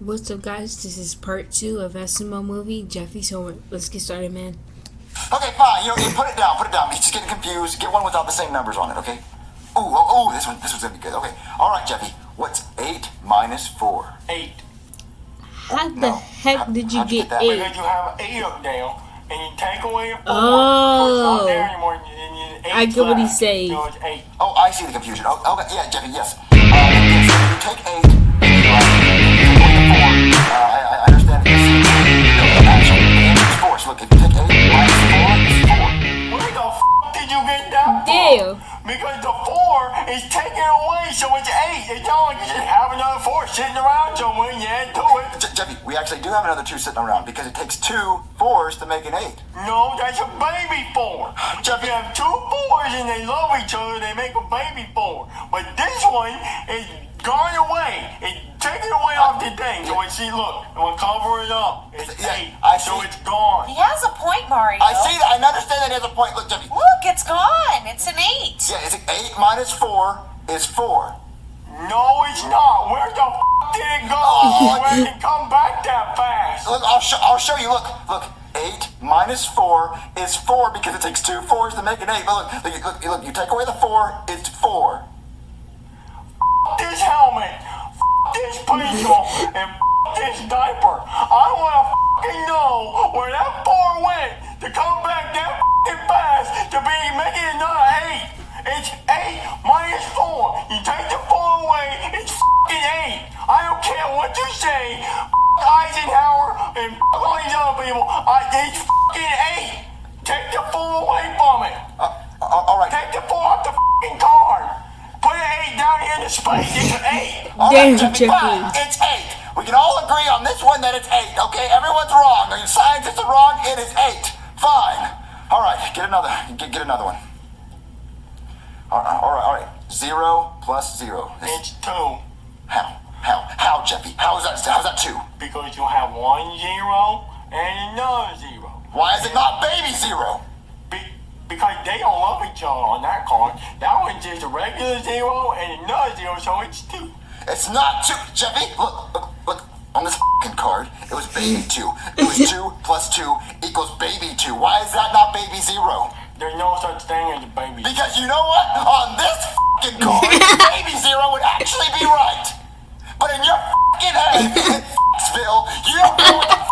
What's up guys, this is part 2 of SML Movie, Jeffy's homework. Let's get started man. Okay, fine, you know, put it down, put it down. He's just getting confused. Get one without the same numbers on it, okay? Ooh, oh, ooh, this one, this one's gonna be good. Okay, alright Jeffy, what's 8 minus 4? 8. How oh, the no. heck how, did you get, get 8? Because you have 8 up now, and you take away 4, oh. So anymore, I get what he's saying. So oh, I see the confusion. Oh, okay, yeah, Jeffy, yes. Uh, yes. You take 8. Because the four is taken away, so it's eight. It's not like just have another four sitting around somewhere and you add to it. Je- Jeffy, we actually do have another two sitting around because it takes two fours to make an eight. No, that's a baby four. If you have two fours and they love each other, they make a baby four. But this one is gone away. It's taken away off the thing. So it's, see, look, I'm gonna cover it up. It's Yeah, eight. I so see. it's gone. He has a point, Mario. I see that. I understand that he has a point. Look, Jeffy. Look, it's gone. It's an eight. Yeah, it's eight minus four is four. No, it's not. Where the f did it go? Oh. Where did it come back that fast? Look, I'll show. I'll show you. Look, look. Eight minus four is four because it takes two fours to make an eight. But look, look, look, look you take away the four, it's four. This helmet, this pencil, and this diaper. I want to fucking know where that four went to come back that fucking fast to be making another eight. It's eight minus four. You take the four away, it's fucking eight. I don't care what you say. Eisenhower and all these other people. I, it's fucking eight. Take the four away from it. Uh, all all right. Take the four off the fucking card. Put an eight down here in the. It's eight. All Damn, Jeffy, fine. It's eight. We can all agree on this one that it's eight. Okay, everyone's wrong. Your scientists are wrong. It is eight. Fine. All right, get another. Get, get another one. All right, all right, all right. Zero plus zero. is- It's two. How? How? How, Jeffy? How is that? How's that two? Because you have one zero and another zero. Why is it not baby zero? Be- because they don't love each other on that card. That one's just a regular zero and another zero, so it's two. It's not two, Jeffy. Look, look, look. On this fucking card, it was baby two. It was two plus two equals baby two. Why is that not baby zero? There's no such thing as a baby. Because you know what? On this fucking card, baby zero would actually be right. But in your fucking head, in Phil, you don't know what the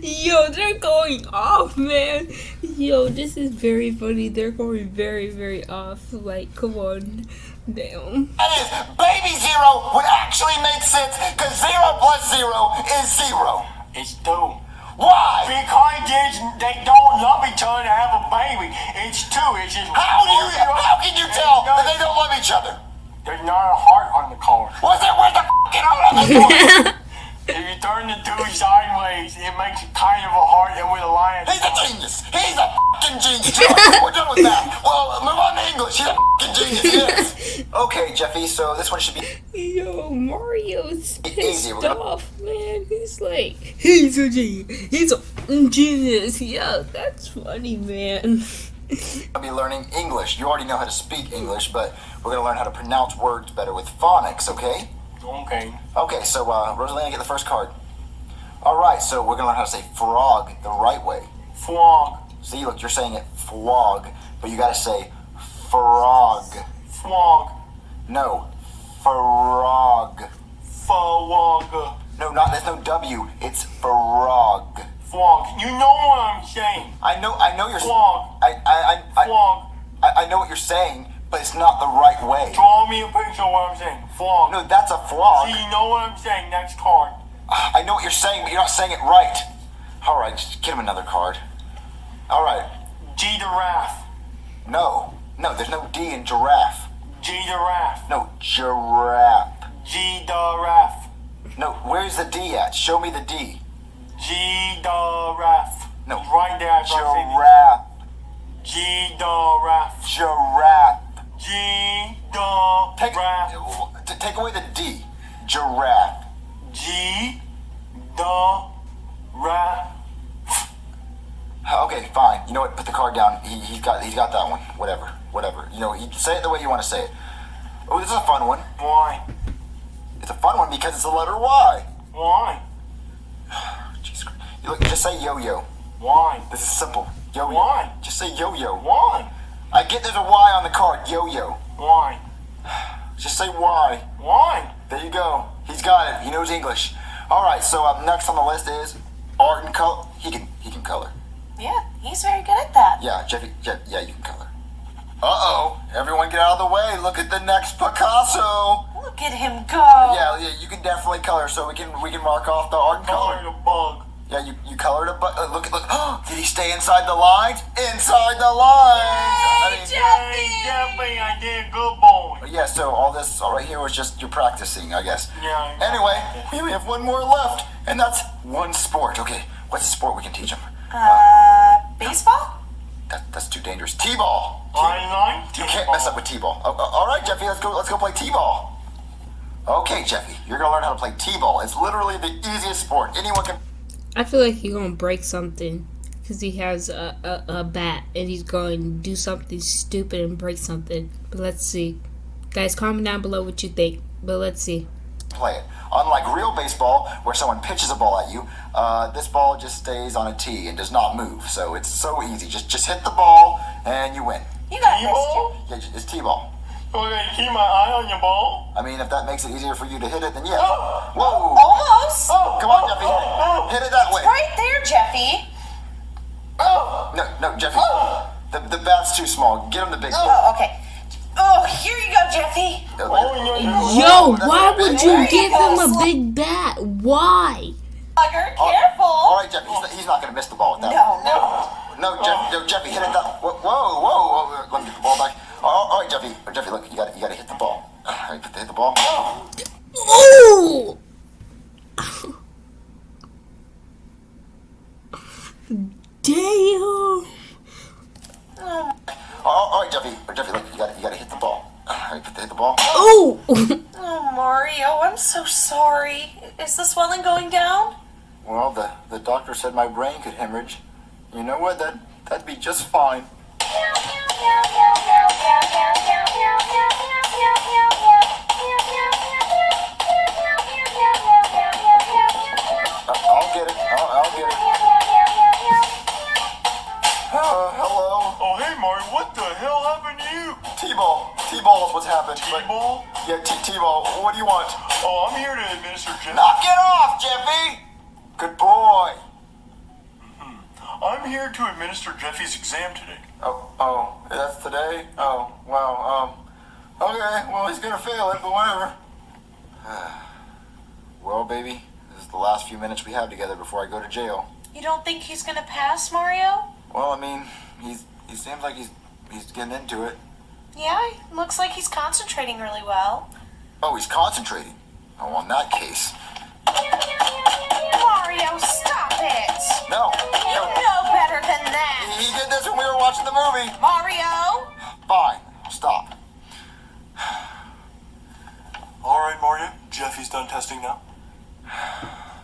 Yo, they're going off, man. Yo, this is very funny. They're going very, very off. Like, come on. Damn. that is. Baby zero would actually make sense because zero plus zero is zero. It's two. Why? Because they don't love each other to have a baby. It's two. It's just How do you? How can you tell that they don't love each other? There's not a heart on the card. Was it where's the fucking heart on the card? If you turn the two sideways, it makes kind of a heart and with a lion. He's a genius. He's a fucking genius. You We're done with that. Well, move on to English. He's a fucking genius. Yes. Okay, Jeffy. So this one should be. Yo, Mario's Easy, pissed we're off, man. He's like, he's a genius. He's a genius. Yo, that's funny, man. I'll be learning English. You already know how to speak English, but we're gonna learn how to pronounce words better with phonics. Okay. Okay. Okay. So uh, Rosalina, get the first card. All right. So we're gonna learn how to say frog the right way. Frog. See, look, you're saying it frog, but you gotta say frog. Frog. No, frog. Frog. No, not there's no W. It's frog. Frog. You know what I'm saying. I know, I know you're. Frog. I, I, I, Frog. I, I know what you're saying, but it's not the right way. Draw me a picture of what I'm saying. Frog. No, that's a frog. See, you know what I'm saying. Next card. Ah, I know what you're saying, but you're not saying it right. All right, just get him another card. All right. G giraffe. No, no, there's no D in giraffe. G giraffe. No, giraffe. G giraffe. No, where's the D at? Show me the D. G giraffe. No. Right there. I Giraffe. G giraffe. Giraffe. G Take, to take away the D. Giraffe. G giraffe. Okay, fine. You know what? Put the card down. He, he's got he's got that one. Whatever, whatever. You know, he, say it the way you want to say it. Oh, this is a fun one. Why? It's a fun one because it's the letter Y. Why? Jesus Christ. You look, just say yo-yo. Why? This is simple. Yo-yo. Why? Just say yo-yo. Why? I get there's a Y on the card. Yo-yo. Why? Just say why. Why? There you go. He's got it. He knows English. All right. So up next on the list is art and color. He can he can color. Yeah, he's very good at that. Yeah, Jeffy. Yeah, yeah you can color. Uh oh. Everyone get out of the way. Look at the next Picasso. Look at him go. Yeah, yeah, you can definitely color. So we can we can mark off the art and color. Colored a bug. Yeah, you, you colored it, but uh, look look. Did he stay inside the lines? Inside the lines. I mean, Hey, Jeffy, I did a good boy. yeah. So all this all right here was just you're practicing, I guess. Yeah. Anyway, we only have one more left, and that's one sport. Okay, what's a sport we can teach him? Uh, baseball? That, that's too dangerous. T-ball. I like You can't mess up with T-ball. Oh, oh, all right, Jeffy, let's go. Let's go play T-ball. Okay, Jeffy, you're gonna learn how to play T-ball. It's literally the easiest sport. Anyone can. I feel like you're gonna break something because he has a, a, a bat and he's going to do something stupid and break something. But let's see. Guys, comment down below what you think. But let's see. play it. Unlike real baseball, where someone pitches a ball at you, uh, this ball just stays on a tee and does not move. So it's so easy. Just just hit the ball and you win. You got this, T-ball? Yeah, it's T-ball. Okay, keep my eye on your ball. I mean, if that makes it easier for you to hit it, then yeah. Oh. Whoa! Almost. Oh, come on, Jeffy. Hit it that way. Right there, Jeffy. Oh. No, no, Jeffy. Oh! The, the bat's too small. Get him the big ball. Oh, okay. Oh, here you go, Jeffy. Oh, Yo, why would you give him a big bat? Why? Bugger, oh, All careful. right, Jeffy. He's not, he's not going to miss the ball with that. No, no. No, Jeff, no, Jeffy, hit it that. Whoa, whoa, whoa, whoa, Let me get the ball back. All all right, Jeffy. Jeffy, look, you got to you got to hit the ball. All right, hit the ball. Ooh! Damn! All all right, Jeffy. Jeffy, look, you gotta, you got to hit the ball. All right, hit the ball. Ooh! Oh, Mario, I'm so sorry. Is the swelling going down? Well, the the doctor said my brain could hemorrhage. You know what? That that'd be just fine. T-ball. T-ball is what's happened. But- T-ball? Yeah, T T-ball. What do you want? Oh, I'm here to administer Jeff. Knock it off, Jeffy. Good boy. I'm here to administer Jeffy's exam today. Oh, oh, that's today. Oh, wow. Um, okay. Well, he's gonna fail it, but whatever. well, baby, this is the last few minutes we have together before I go to jail. You don't think he's gonna pass, Mario? Well, I mean, he's he seems like he's he's getting into it. Yeah, looks like he's concentrating really well. Oh, he's concentrating. Oh, in that case, Mario, stop it! no, You know better than that! He did this when we were watching the movie. Mario! Fine, stop. All right, Mario. Jeffy's done testing now.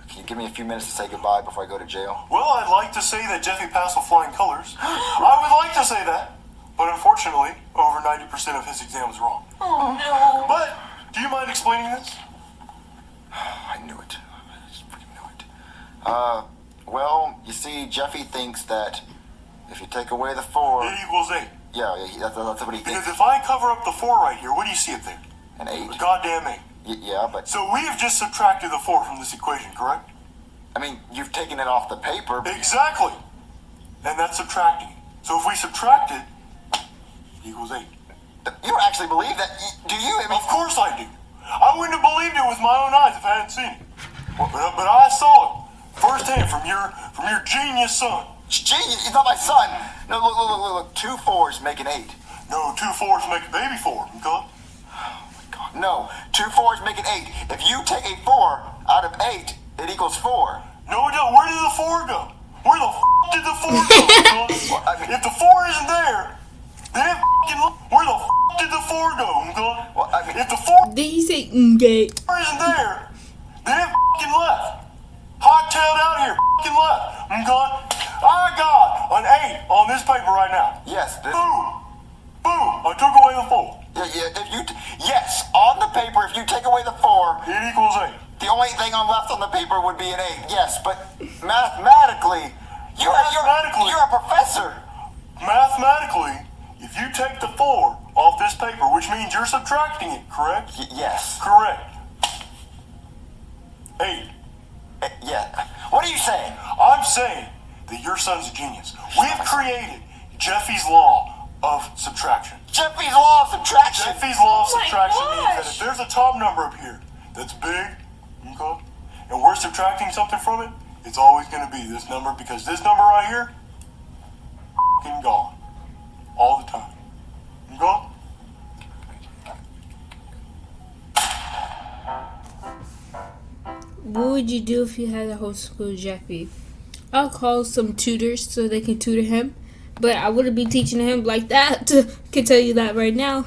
Can you give me a few minutes to say goodbye before I go to jail? Well, I'd like to say that Jeffy passed with flying colors. I would like to say that, but unfortunately, over 90% of his exam was wrong. Oh no. But do you mind explaining this? I knew it. I just freaking knew it. Uh, well, you see, Jeffy thinks that if you take away the four, It equals eight. yeah, yeah, that's, that's what he thinks. Because if I cover up the four right here, what do you see up there? An eight. A goddamn eight. Y- yeah, but So we have just subtracted the four from this equation, correct? I mean, you've taken it off the paper. But Exactly. And that's subtracting. So if we subtract equals eight. you don't actually believe that, do you? I mean, Of course I do. I wouldn't have believed it with my own eyes if I hadn't seen it. But, but I saw it firsthand from your from your genius son. Genius? he's not my son. No, look, look, look, look, look. Two fours make an eight. No, two fours make a baby four. Okay? Oh God, no, two fours make an eight. If you take a four out of eight, it equals four. No, it don't. Where did the four go? Where the f- did the four go? Well, I mean- if the four isn't there, Where the did the four go? Okay? Well, I mean- if the four Did he say gay? isn't there, then it left. Hot-tailed out here, left. Okay? I got an eight on this paper right now. Yes, this, Boom. Boom. I took away the four. yeah, yeah, if you, yes, on the paper, if you take away the four, It equals eight. the only thing on left on the paper would be an eight. Yes, but mathematically, you're Mathematically. you're, you're a professor. Mathematically, you take the four off this paper, which means you're subtracting it, correct? Y- yes. Correct. Eight. Uh, yeah. What are you saying? I'm saying that your son's a genius. We've created Jeffy's law of subtraction. Jeffy's law of subtraction. Jeffy's law of Oh my subtraction means that if there's a top number up here that's big, okay, and we're subtracting something from it, it's always going to be this number because this number right here, f***ing gone, would you do if you had a homeschool Jeffy? I'll call some tutors so they can tutor him, but I wouldn't be teaching him like that. can tell you that right now.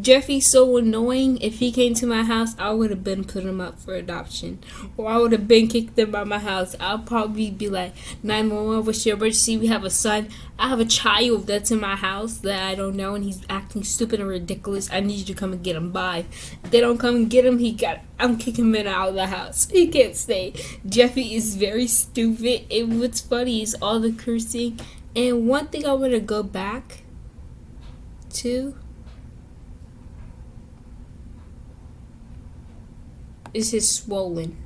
Jeffy's so annoying. If he came to my house, I would have been put him up for adoption, or I would have been kicked him out of my house. I'll probably be like, 911, what's your emergency? We have a son. I have a child that's in my house that I don't know, and he's acting stupid and ridiculous. I need you to come and get him. Bye. If they don't come and get him, he got. I'm kicking him out of the house. He can't stay. Jeffy is very stupid, and what's funny is all the cursing. And one thing I want to go back to is his swollen.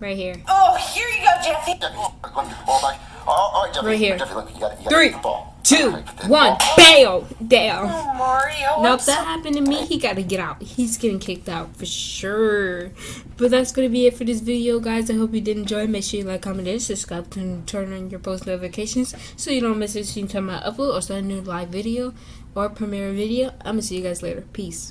Right here. Oh, here you go, Jeffy. Jeffy, let me get the ball back. Oh, all right, Jeffy. Right here. Jeffy, look, you got, you got to Three, ball. two, All right, one, ball- bail, down. Oh, Mario. Now, if that happened to me, he got to get out. He's getting kicked out for sure. But that's going to be it for this video, guys. I hope you did enjoy. Make sure you like, comment, and subscribe and turn on your post notifications so you don't miss anything time I upload or start a new live video or premiere video. I'm to see you guys later. Peace.